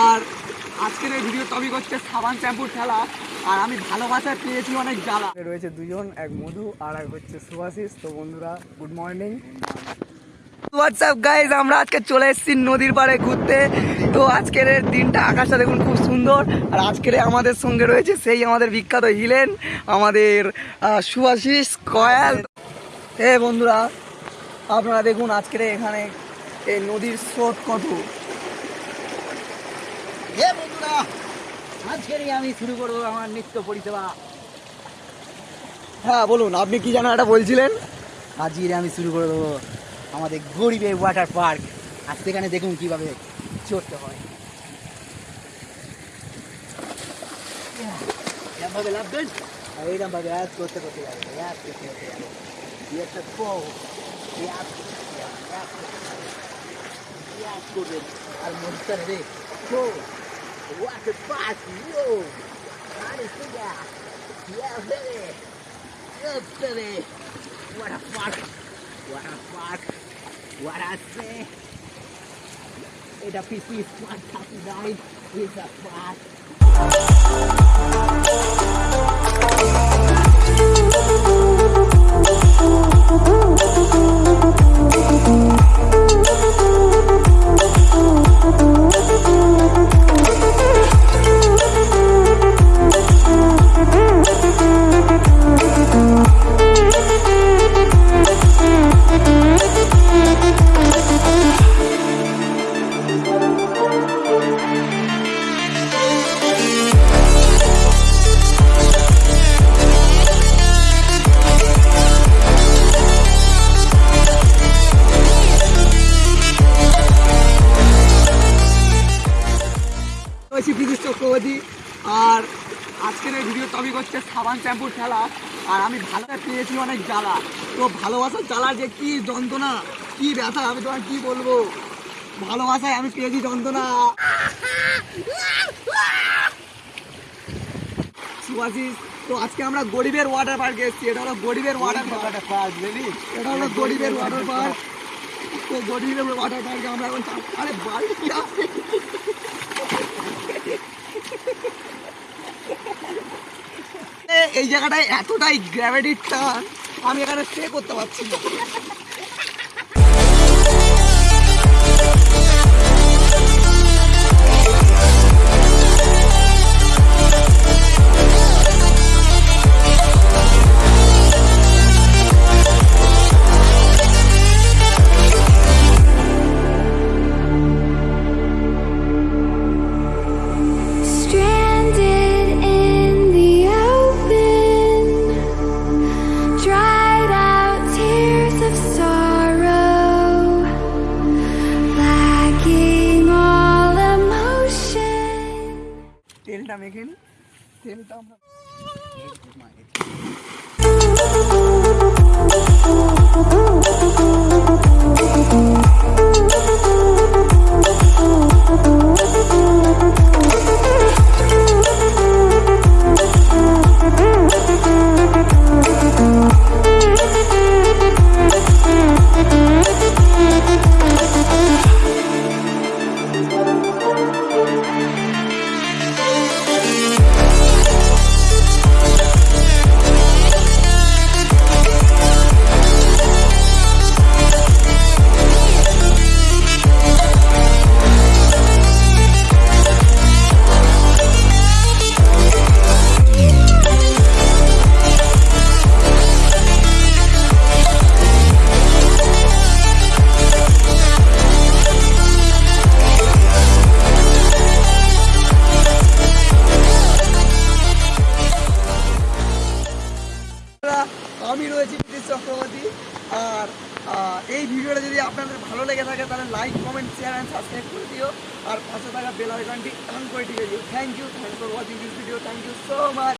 আর আজকের এই video topic হচ্ছে সাবান শ্যাম্পুর খেলা। আর আমি ভালোবাসায় পেয়েছি অনেক জ্বালা। রয়েছে দুজন এক মধু আর এক হচ্ছে সুভাশিস তো বন্ধুরা গুড মর্নিং হোয়াটসঅ্যাপ গাইজ আমরা আজকে চলে এসেছি নদীর পাড়ে ঘুরতে। তো আজকের দিনটা আকাশটা দেখুন খুব সুন্দর। আর আজকের আমাদের সঙ্গে রয়েছে সেই আমাদের বিখ্যাত হিলেন আমাদের সুভাশিস কয়াল। এ বন্ধুরা আপনারা দেখুন আজকের এখানে এই নদীর স্রোত কত? হে বন্ধুরা আজকেরই আমি শুরু করব আমার নিত্য পরিষেবা। হ্যাঁ বলুন আপনি কি জানা এটা বলছিলেন? আজকের আমি শুরু করে দেবো আমাদের গরিবের ওয়াটার পার্ক আর সেখানে দেখুন কীভাবে চড়তে হয়। এরমভাবে লাভবেন? আর এইরমভাবে এক করতে করতে যাবে এক করতে করতে যাবে। একটা correr al Monterrey. What the fuck! What a fuck! What a fuck! What I say! AWP 139 is a fuck! বিদুষ আর আজকের এই ভিডিও টপিক হচ্ছে সাবান শ্যাম্পুর খেলা। আর আমি ভালো পেয়েছি অনেক জ্বালা। তো ভালোবাসার জ্বালা যে কি যন্ত্রণা কি ব্যথা আমি তোমার কি বলব? ভালোবাসায় আমি পেয়েছি যন্ত্রণা। সুভাষিস তো আজকে আমরা গরিবের ওয়াটার পার্কে এসেছি। এটা হলো গরিবের ওয়াটার পার্ক এটা হলো গরিবের ওয়াটার পার্ক তো গরিবের ওয়াটার পার্কে আমরা এখন আরে বাড়ি আছে এ- এই জায়গাটায় এতটাই গ্র্যাভিটির টান আমি এখানে স্টে করতে পারছি না। মেখে নি তেলটা আমরা এই ভিডিওটা যদি আপনাদের ভালো লেগে থাকে, তাহলে like comment share and subscribe করে দিও। আর পাশে থাকা বেল আইকনটি অন করে দিয়ে দিও। Thank you thank for watching this video thank you so much